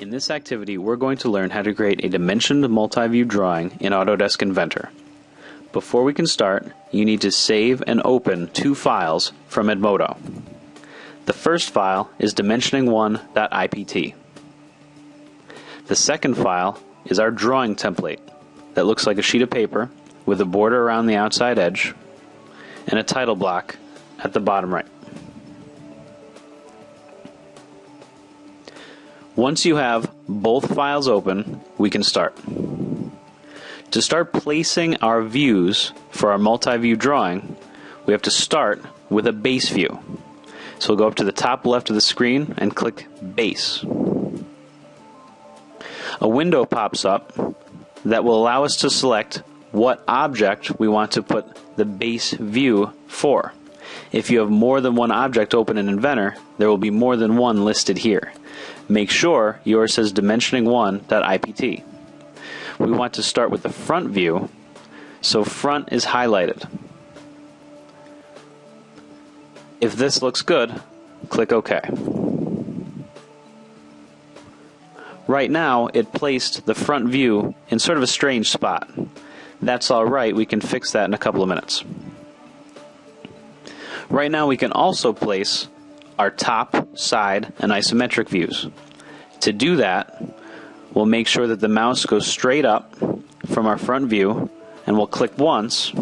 In this activity, we're going to learn how to create a dimensioned multi-view drawing in Autodesk Inventor. Before we can start, you need to save and open two files from Edmodo. The first file is dimensioning1.ipt. The second file is our drawing template that looks like a sheet of paper with a border around the outside edge and a title block at the bottom right. Once you have both files open, we can start. To start placing our views for our multi-view drawing, we have to start with a base view. So we'll go up to the top left of the screen and click Base. A window pops up that will allow us to select what object we want to put the base view for. If you have more than one object open in Inventor, there will be more than one listed here. Make sure yours says dimensioning1.ipt. We want to start with the front view, so front is highlighted. If this looks good, click OK. Right now, it placed the front view in sort of a strange spot. That's alright, we can fix that in a couple of minutes. Right now we can also place our top, side, and isometric views. To do that, we'll make sure that the mouse goes straight up from our front view and we'll click once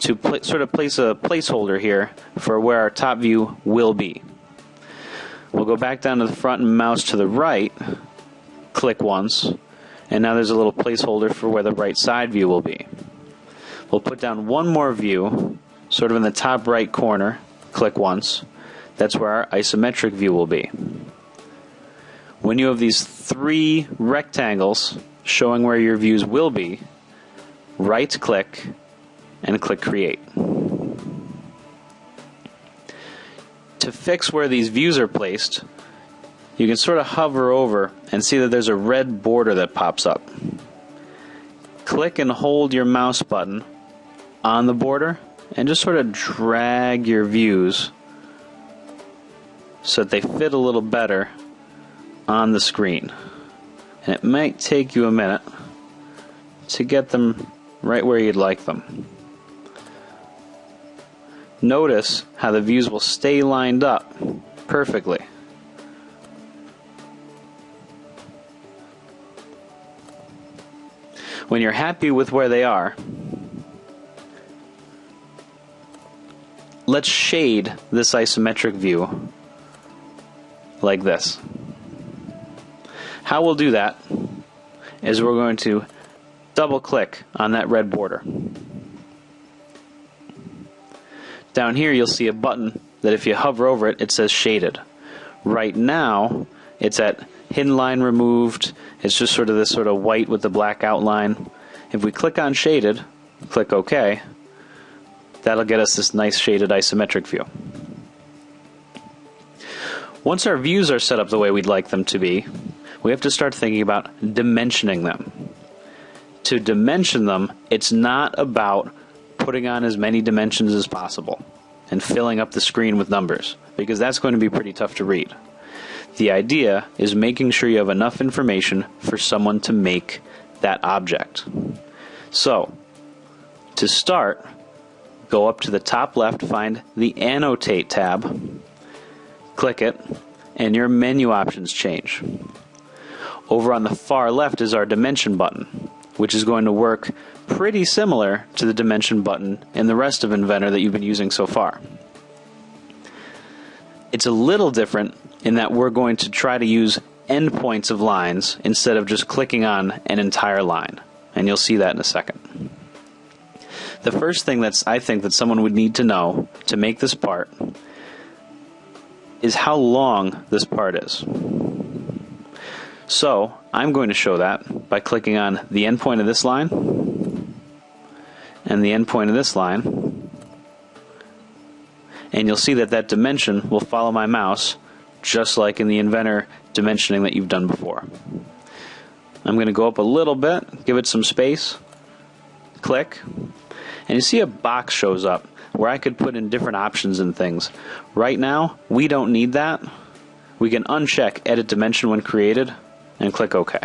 to sort of place a placeholder here for where our top view will be. We'll go back down to the front and mouse to the right, click once, and now there's a little placeholder for where the right side view will be. We'll put down one more view sort of in the top right corner, click once. That's where our isometric view will be. When you have these three rectangles showing where your views will be, right click and click Create. To fix where these views are placed, you can sort of hover over and see that there's a red border that pops up. Click and hold your mouse button on the border and just sort of drag your views so that they fit a little better on the screen. And it might take you a minute to get them right where you'd like them. Notice how the views will stay lined up perfectly. When you're happy with where they are, let's shade this isometric view like this. How we'll do that is we're going to double click on that red border. Down here you'll see a button that if you hover over it, it says shaded. Right now, it's at hidden line removed. It's just sort of this sort of white with the black outline. If we click on shaded, click OK, That'll get us this nice shaded isometric view. Once our views are set up the way we'd like them to be, we have to start thinking about dimensioning them. To dimension them, it's not about putting on as many dimensions as possible and filling up the screen with numbers, because that's going to be pretty tough to read. The idea is making sure you have enough information for someone to make that object. So, to start, go up to the top left, find the Annotate tab, click it, and your menu options change. Over on the far left is our Dimension button, which is going to work pretty similar to the Dimension button in the rest of Inventor that you've been using so far. It's a little different in that we're going to try to use endpoints of lines instead of just clicking on an entire line, and you'll see that in a second. The first thing that's I think that someone would need to know to make this part is how long this part is. So I'm going to show that by clicking on the endpoint of this line and the endpoint of this line. And you'll see that that dimension will follow my mouse just like in the Inventor dimensioning that you've done before. I'm going to go up a little bit, give it some space, click, and you see a box shows up where I could put in different options and things. Right now, we don't need that. we can uncheck Edit Dimension when created and click OK.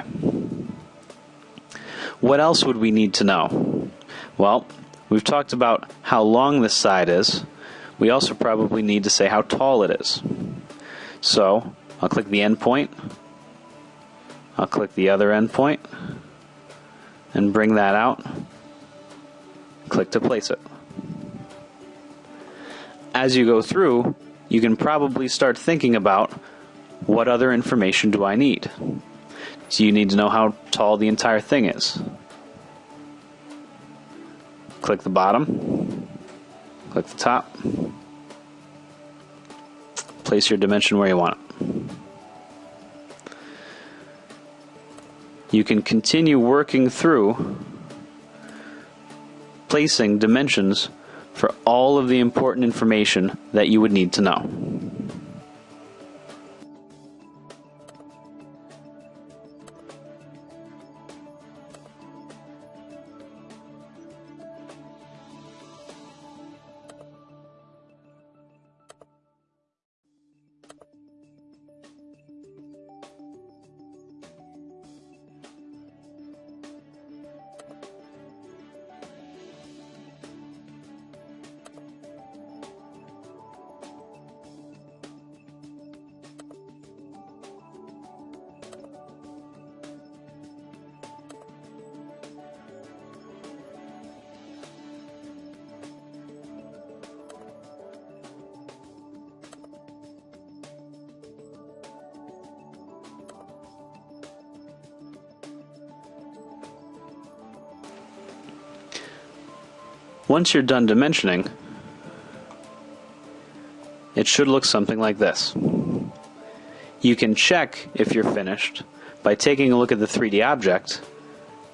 What else would we need to know? Well, we've talked about how long this side is. We also probably need to say how tall it is. So, I'll click the endpoint. I'll click the other endpoint and bring that out. Click to place it. As you go through, you can probably start thinking about what other information do I need? So you need to know how tall the entire thing is? Click the bottom, click the top, place your dimension where you want it. You can continue working through placing dimensions for all of the important information that you would need to know. Once you're done dimensioning, it should look something like this. You can check if you're finished by taking a look at the 3D object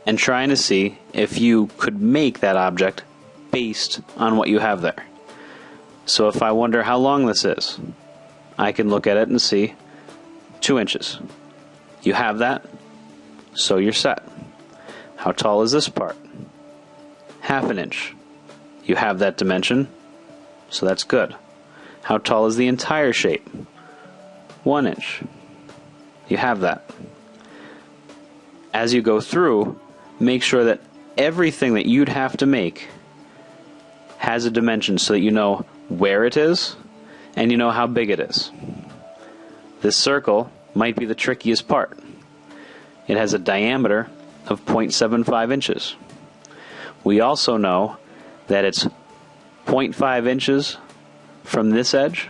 and trying to see if you could make that object based on what you have there. So if I wonder how long this is, I can look at it and see 2 inches. You have that, so you're set. How tall is this part? Half an inch. You have that dimension, so that's good. How tall is the entire shape? One inch. You have that. As you go through, make sure that everything that you'd have to make has a dimension so that you know where it is and you know how big it is. This circle might be the trickiest part. It has a diameter of 0.75 inches. We also know that it's 0.5 inches from this edge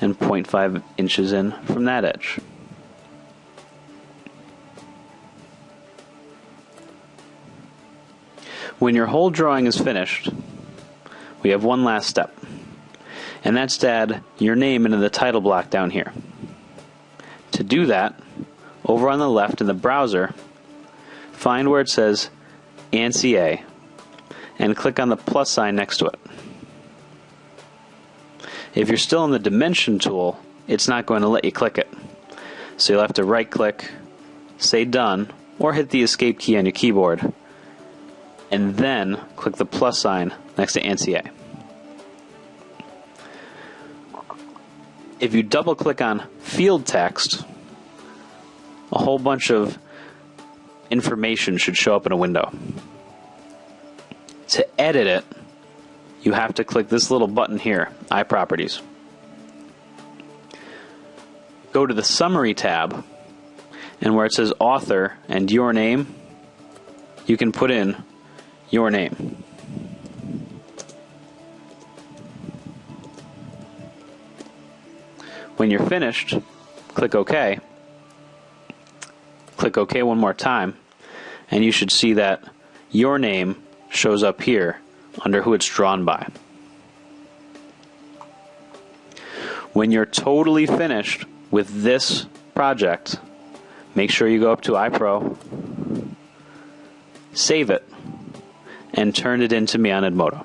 and 0.5 inches in from that edge. When your whole drawing is finished, we have one last step, and that's to add your name into the title block down here. To do that, over on the left in the browser, find where it says ANSI A and click on the plus sign next to it. If you're still in the dimension tool, it's not going to let you click it. So you'll have to right click, say done, or hit the escape key on your keyboard, and then click the plus sign next to ANSI. If you double click on field text, a whole bunch of information should show up in a window. To edit it, you have to click this little button here, iProperties. Go to the Summary tab, and where it says Author and Your Name, you can put in your name. When you're finished, click OK. Click OK one more time, and you should see that your name shows up here under who it's drawn by. When you're totally finished with this project, make sure you go up to iPro, save it, and turn it into me on Edmodo.